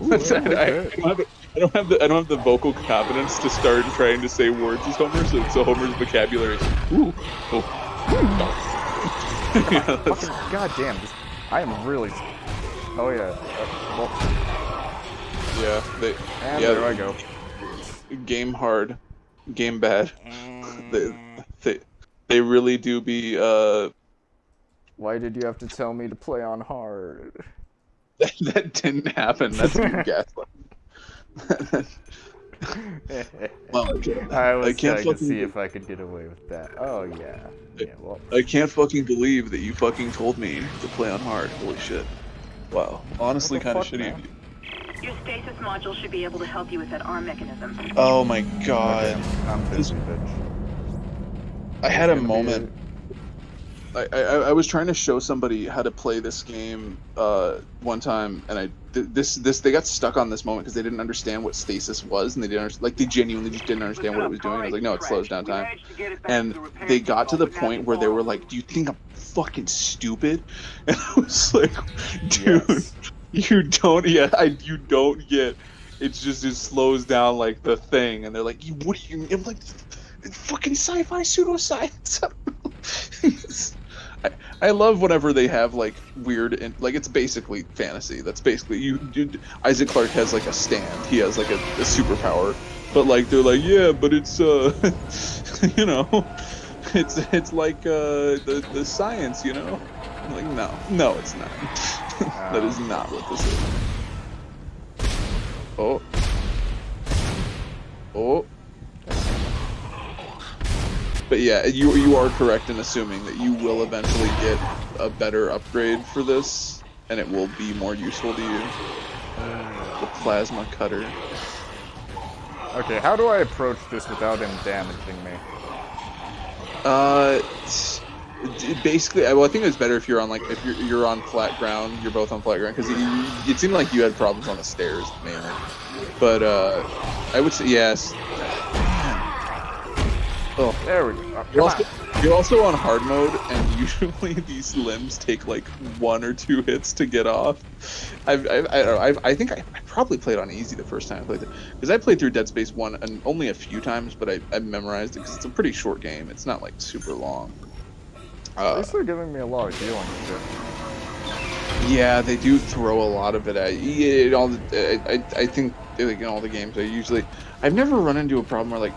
That's- I, I don't have the, I don't have the I don't have the vocal competence to start trying to say words as Homer, so, so Homer's vocabulary is ooh, oh. Yeah, that's- Fucking goddamn! This, I am really. Oh yeah. Uh, well, yeah, they, and yeah, there I go. game hard, game bad. they, they, they really do be uh Why did you have to tell me to play on hard? that, that didn't happen. That's you gaslight. well, I can't, I was I can't trying to fucking- see if I could get away with that. Oh yeah. Yeah. Well. I can't fucking believe that you fucking told me to play on hard. Holy shit. Wow. Honestly, kind of fuck, shitty of you. Your stasis module should be able to help you with that arm mechanism. Oh my god. I'm busy, bitch. I had a It's be moment. I, I, I was trying to show somebody how to play this game uh, one time, and I th- this this they got stuck on this moment because they didn't understand what stasis was, and they didn't like they genuinely just didn't understand what it was doing. I was like, no, it slows down time, and they got to the point where they were like, "Do you think I'm fucking stupid?" And I was like, "Dude, Yes. you don't yeah, I you don't get." It's just it slows down like the thing, and they're like, "You what do you?" I'm like, "Fucking sci-fi pseudoscience." I, love whenever they have like weird and like it's basically fantasy. That's basically you, you. Isaac Clarke has like a stand. He has like a, a superpower, but like they're like yeah, but it's uh, you know, it's it's like uh the the science, you know. I'm like no, no, it's not. that is not what this is. Oh. Oh. But yeah, you you are correct in assuming that you will eventually get a better upgrade for this, and it will be more useful to you. The plasma cutter. Okay, how do I approach this without him damaging me? Uh, basically, I- well, I think it's better if you're on like if you're you're on flat ground. You're both on flat ground because it, it seemed like you had problems on the stairs mainly. But uh, I would say yes. Oh, There we go. Uh, You're also, you're also on hard mode, and usually these limbs take like one or two hits to get off. I've, I've, I, don't know, I've, I think I, I probably played on easy the first time I played it because I played through Dead Space one and only a few times, but I, I memorized it because it's a pretty short game. It's not like super long. on. At Uh, least they're giving me a lot of healing shit. yeah, they do throw a lot of it at you. It all, I, I, I think like in all the games, I usually, I've never run into a problem where like,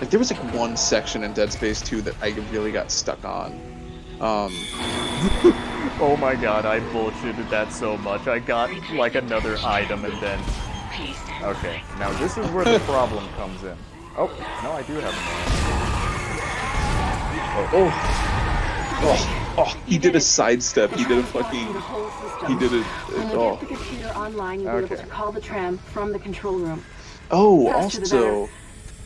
like there was like one section in Dead Space 2 that I really got stuck on. Um, Oh my god, I bullshitted that so much. I got like another item and then. Okay, now this is where the problem comes in. Oh, no, I do have Oh, oh, oh, he did a sidestep. He did a fucking, he did a, When oh. get the computer online, you'll be able Okay. to call the tram from the control room. Oh, also,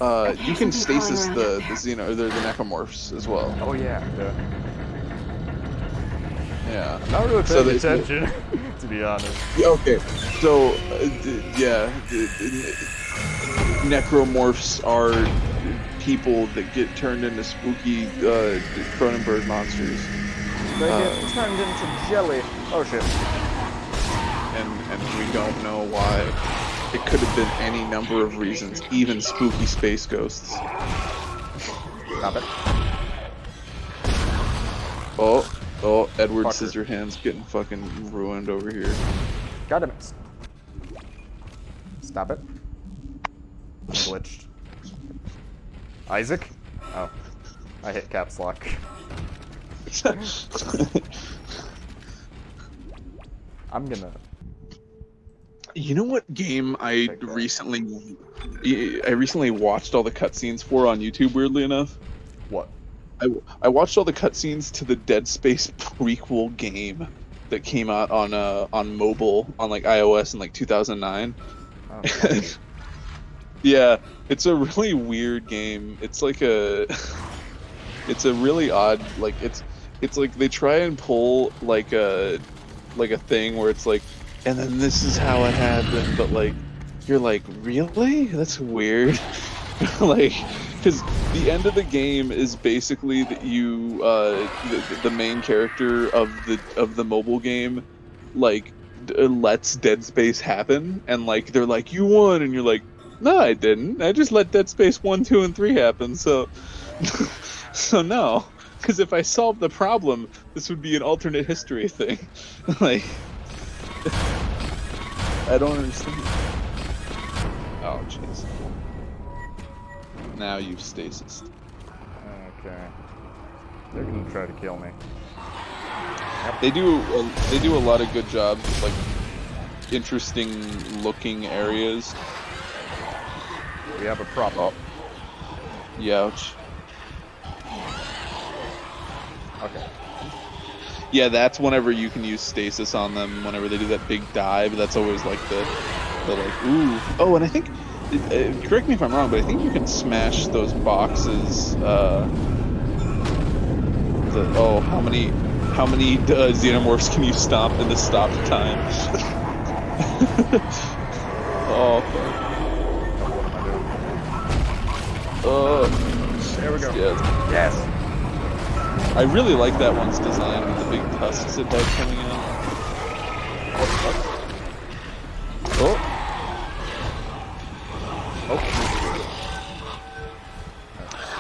uh, you can stasis the, out the xeno, or the, the necromorphs as well. Oh yeah, duh. Yeah. Not really So paying they- attention, to be honest. Yeah, Okay, so, uh, d- yeah, d- d- necromorphs are people that get turned into spooky uh, Cronenberg monsters. They Uh, get turned into jelly. Oh shit. and and we don't know why. It could have been any number of reasons, even spooky space ghosts. Stop it. Oh, oh, Edward Fucker. Scissorhands getting fucking ruined over here. God damn it. Stop it. Glitched. Isaac? Oh. I hit caps lock. I'm gonna. You know what game I recently, I recently watched all the cutscenes for on YouTube. Weirdly enough, What? I, I watched all the cutscenes to the Dead Space prequel game that came out on uh on mobile on like iOS in like 2009. Oh, God. yeah, it's a really weird game. It's like a it's a really odd like it's it's like they try and pull like a like a thing where it's like and then this is how it happened but like you're like really that's weird like because the end of the game is basically that you uh the, the main character of the of the mobile game like uh, lets Dead Space happen, and like they're like, "You won," and you're like, "No, I didn't. I just let Dead Space one, two, and three happen." So, so no, because if I solved the problem, this would be an alternate history thing. like, I don't understand. Oh, jeez. Now you've stasis. Okay. They're gonna try to kill me. They do a, they do a lot of good jobs, with, like interesting looking areas. We have a prop problem. Oh. Youch. Okay. Yeah, that's whenever you can use stasis on them. Whenever they do that big dive, that's always like the, the like ooh. Oh, and I think, uh, correct me if I'm wrong, but I think you can smash those boxes. Uh, the, oh, how many, how many uh, xenomorphs can you stop in the stop time? oh, fuck. What am I doing? oh, There we go. yeah. Yes. I really like that one's design with the big tusks it had coming out. Oh,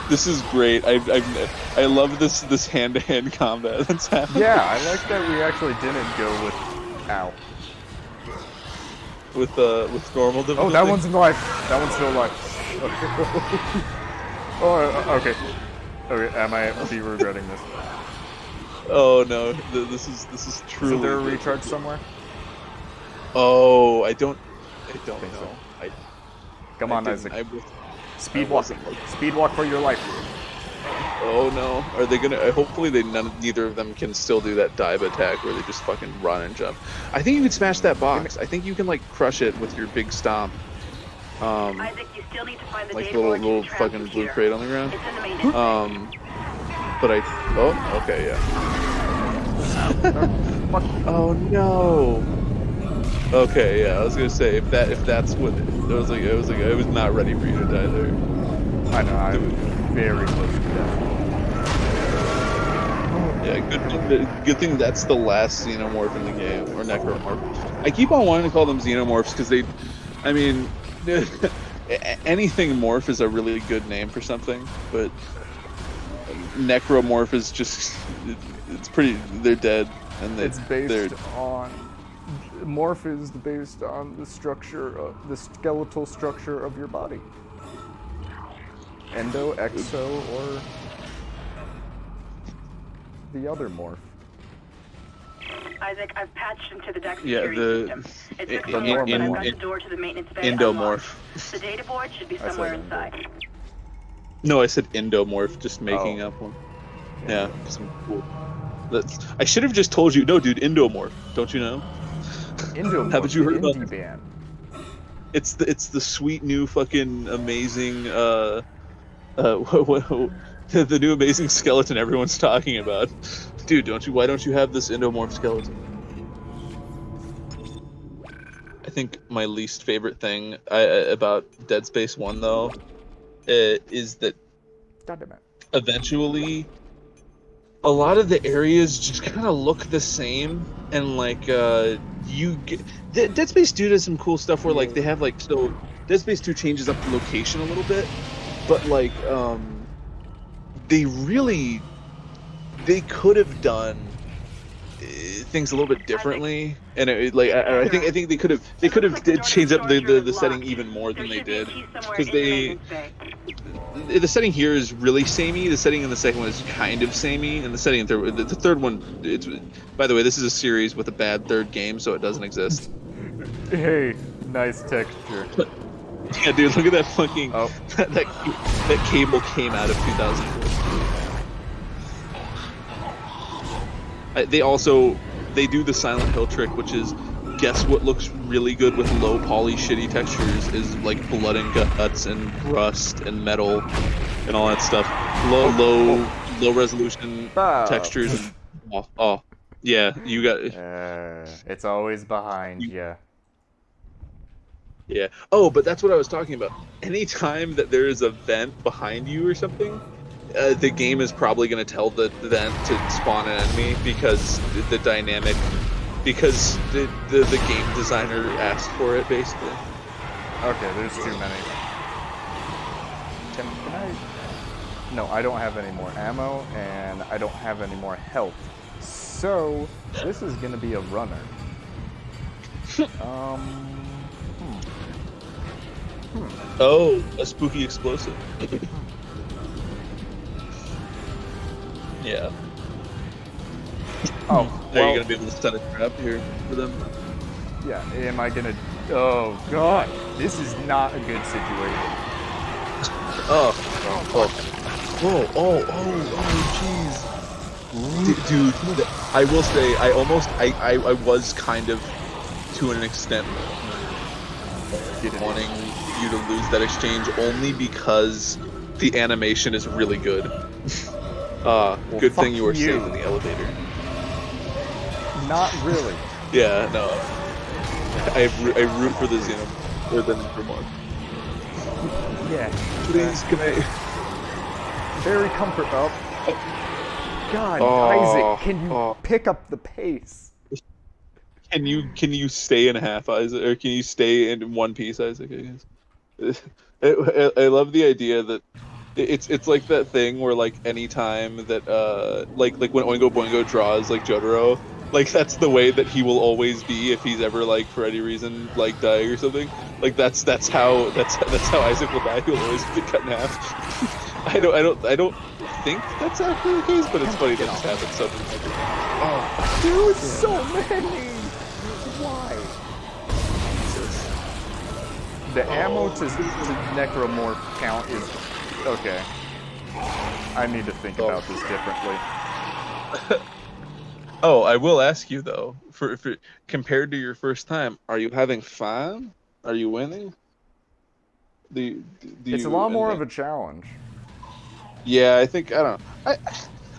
this is great. I I I love this this hand to hand combat that's happening. Yeah, I like that we actually didn't go with. Ow. With uh with normal difficulty. Oh, that one's alive. That one's still alive. oh, uh, okay. Okay, I might be regretting this. Oh no, th- this is this is truly. Isn't there a recharge somewhere? Oh, I don't. I don't Think so. I, Come I on, Isaac. I Speed I walk. Speed walk for your life. Oh no! Are they gonna? uh, Hopefully, they none, neither of them can still do that dive attack where they just fucking run and jump. I think you can smash that box. I think you can like crush it with your big stomp. Um, Isaac, you still need to find the like data little little fucking blue computer. crate on the ground. It's in the maintenance. Um, but I. Oh, okay, yeah. Oh no. Okay, yeah. I was gonna say if that if that's what it was like, it was like I was not ready for you to die there. I know, I'm very close to death. Yeah, good, good thing that's the last xenomorph in the game, or necromorph. I keep on wanting to call them xenomorphs because they, I mean, a- anything morph is a really good name for something, but necromorph is just, it's pretty, they're dead, and they, It's they're, based on. Morph is based on the structure, of, the skeletal structure of your body. Endo, exo, or the other morph. Isaac, I've patched into the deck Yeah, the- system. It's in- a in- but in- I've got the door to the maintenance bay endomorph. unlocked. The data board should be somewhere inside. No, I said endomorph, just making Oh. up one. Yeah, I'm cool. That's, I should have just told you, no, dude, endomorph. Don't you know? Endomorph. Haven't you heard the about indie this? band. It's the it's the sweet new fucking amazing uh uh what, what, the, the new amazing skeleton everyone's talking about. Dude, don't you? Why don't you have this endomorph skeleton? I think my least favorite thing I, about Dead Space One though, uh, is that God damn it. eventually a lot of the areas just kind of look the same and like uh you get De- dead space 2 does some cool stuff where like they have like so dead space 2 changes up the location a little bit but like um they really they could have done uh, things a little bit differently and it, like I, I think i think they could have they could have did change up the, the, the setting even more than they did because they the setting here is really samey. The setting in the second one is kind of samey, and the setting in the third, the, the third one, it's. By the way, this is a series with a bad third game, so it doesn't exist. Hey, nice texture. Yeah, dude, look at that fucking Oh. that, that that cable came out of 2004. They also they do the Silent Hill trick, which is guess what looks really good with low poly shitty textures is like blood and guts and rust and metal and all that stuff. Low low low resolution Ah. textures. And, oh, oh, yeah, you got Uh, it's always behind you. Yeah. Oh, but that's what I was talking about. Anytime that there is a vent behind you or something, uh, the game is probably going to tell the vent to spawn an enemy because the, the dynamic because the, the the game designer asked for it basically. Okay, there's too many. Can, can I? No, I don't have any more ammo, and I don't have any more health. So, this is gonna be a runner. um, Oh, a spooky explosive. yeah. oh, Are you gonna be able to set a trap here for them? yeah, am I gonna, oh god, this is not a good situation. Oh, oh, oh, oh, oh, oh, jeez. Dude, I will say, I almost, I, I, I was kind of, to an extent, wanting you to lose that exchange only because the animation is really good. uh, Well, good thing you were you. safe in the elevator. Not really. Yeah, no. I, I root for the Xenom, or the Necromorph. Yeah. Please, can I? Very comfort up. God, Oh, Isaac, can you oh. pick up the pace? Can you can you stay in half, Isaac, or can you stay in one piece, Isaac? I guess. I, I, I love the idea that it's it's like that thing where like anytime that uh like like when Oingo Boingo draws like Jotaro, like that's the way that he will always be if he's ever like for any reason like dying or something. Like that's that's how that's that's how Isaac will die. He'll always get cut in half. I don't I don't I don't think that's actually the case, but it's funny that it's happened so. Oh, Dude, so many! Why? Jesus. The ammo to, to necromorph count is okay. I need to think Oh. about this differently. Oh, I will ask you though, for, for compared to your first time, are you having fun? Are you winning? Do you, do It's a lot more of a challenge. Yeah, I think I don't. I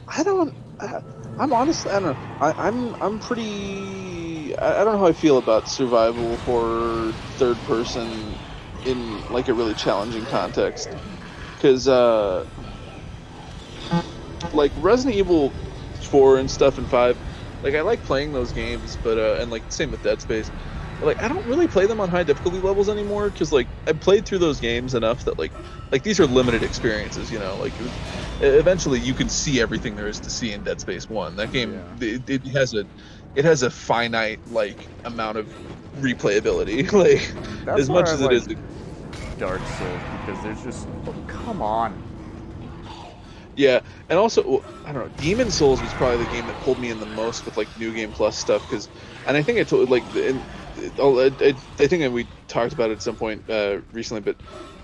I don't. I, I'm honestly I don't know. I, I'm I'm pretty. I, I don't know how I feel about survival horror third person in like a really challenging context, because uh, like Resident Evil four and stuff and five, like I like playing those games, but uh, and like same with Dead Space. Like I don't really play them on high difficulty levels anymore because like I played through those games enough that like like these are limited experiences, you know. Like eventually you can see everything there is to see in Dead Space One. That game it, it has a it has a finite like amount of replayability. like That's as much I as like it is. Dark Souls because there's just oh, come on. Yeah, and also I don't know. Demon Souls was probably the game that pulled me in the most with like New Game Plus stuff because, and I think I told like in, oh, I, think that we talked about it at some point uh, recently, but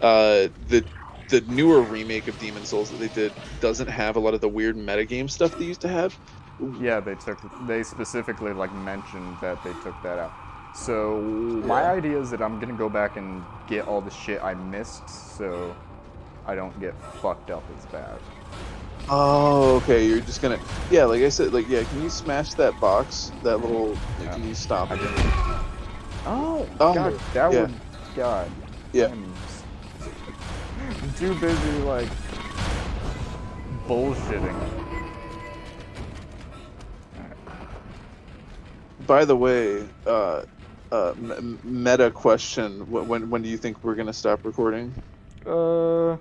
uh, the the newer remake of Demon Souls that they did doesn't have a lot of the weird metagame stuff they used to have. Yeah, they took they specifically like mentioned that they took that out. So my idea is that I'm gonna go back and get all the shit I missed, so I don't get fucked up as bad. Oh, okay. You're just gonna yeah, like I said, like yeah. Can you smash that box? That little. Yeah. Can you stop it? Oh, Oh, God, that yeah. would God. Yeah. I'm too busy like bullshitting. By the way, uh, uh, m- meta question: When when do you think we're gonna stop recording? Uh,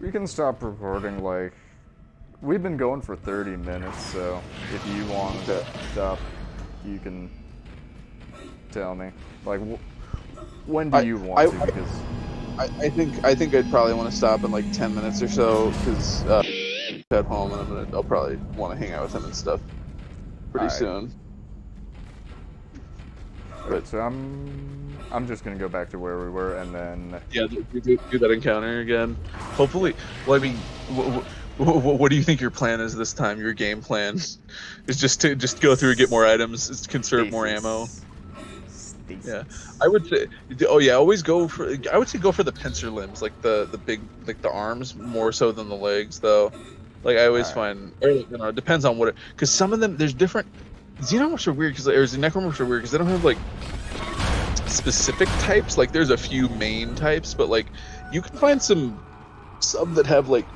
we can stop recording. Like, we've been going for 30 minutes, so if you want to stop, you can tell me. Like, wh- when do I- you want I- to? Because I, I think I think I'd probably want to stop in like ten minutes or so because uh, at home and I'm gonna I'll probably want to hang out with him and stuff pretty soon. Alright, so I'm um, I'm just gonna go back to where we were, and then Yeah, do, do, do that encounter again. Hopefully, well, I mean, what, what, what do you think your plan is this time? Your game plan is just to just go through and get more items, is conserve more ammo. Stasis. Stasis. Yeah. I would say, oh yeah, always go for. I would say go for the pincer limbs, like the the big, like the arms, more so than the legs, though. Like I always Alright. find, or you know, it depends on what it. Because some of them, there's different. Xenomorphs are weird because, or necromorphs are weird because they don't have like specific types. Like there's a few main types, but like you can find some, some that have like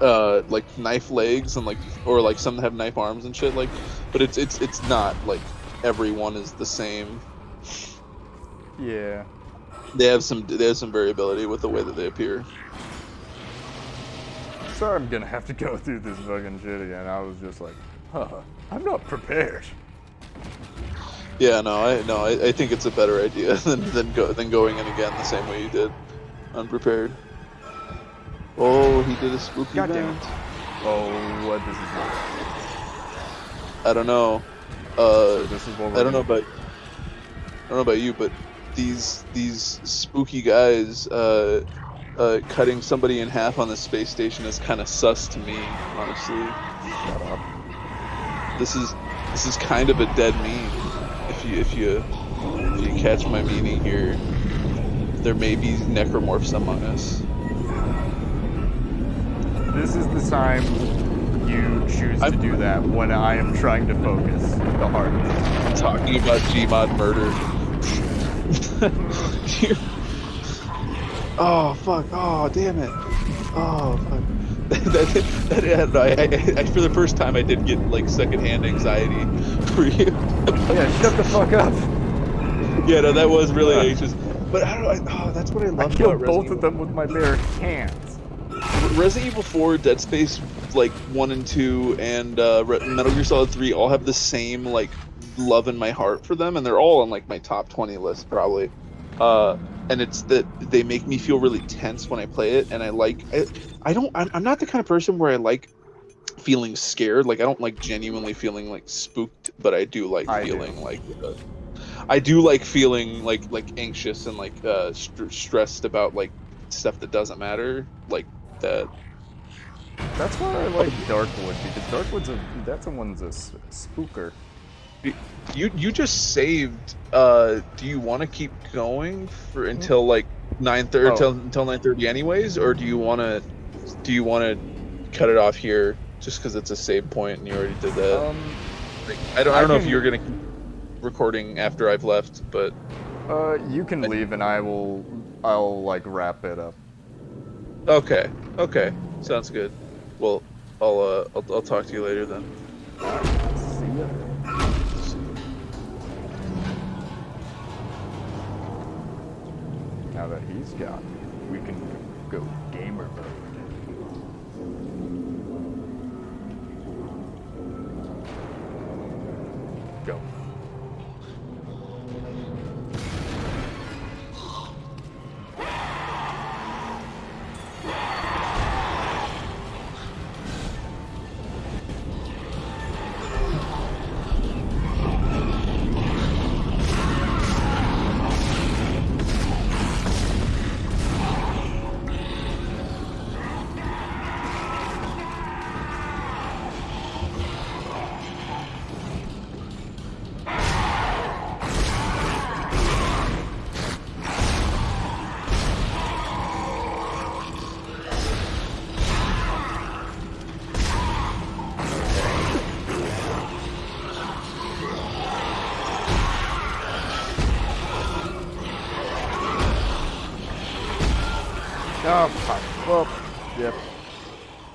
uh like knife legs and like or like some that have knife arms and shit like but it's it's it's not like everyone is the same Yeah. they have some they have some variability with the way that they appear Sorry, I'm gonna have to go through this fucking shit again. I was just like, huh, I'm not prepared. yeah no i no i, I think it's a better idea than than go than going in again the same way you did unprepared oh he did a spooky God it. Oh, what this is not. i don't know uh So this is what we're I don't know about I don't know about you, but these these spooky guys uh, uh, cutting somebody in half on the space station is kind of sus to me, honestly. Shut up. This is this is kind of a dead meme. If you if you if you catch my meaning here, there may be necromorphs among us. This is the time you choose to I'm- do that when I am trying to focus the hardest. Talking about Gmod murder. Oh fuck! Oh damn it! Oh fuck! That, that, that, I, I, I, for the first time, I did get like secondhand anxiety for you. Yeah, shut the fuck up. yeah, no, that was really Yeah. anxious. But I don't. I, oh, that's what I I love killed about both Resident of them with my bare hands. Resident Evil 4, Dead Space, like one and two, and uh, Metal Gear Solid 3 all have the same like love in my heart for them, and they're all on like my top 20 list probably. Uh, and it's that they make me feel really tense when I play it, and I like. I, I don't. I'm, I'm not the kind of person where I like feeling scared. Like I don't like genuinely feeling like spooked, but I do like I do. feeling like. Uh, I do like feeling like like anxious and like uh, st- stressed about like stuff that doesn't matter, like that. That's why I like Darkwood because Darkwood's a that's a one's a spooker. You you just saved. Uh, do you want to keep going for until like nine thirty Oh. until until nine thirty anyways, or do you want to do you want to cut it off here just because it's a save point and you already did that? Um, Like, I don't I I don't know if you're gonna keep recording after I've left, but uh, you can leave and I will I'll like wrap it up. okay okay sounds good. Well, I'll uh I'll, I'll talk to you later then. Now that he's gone, we can go gamer mode.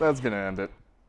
That's gonna end it.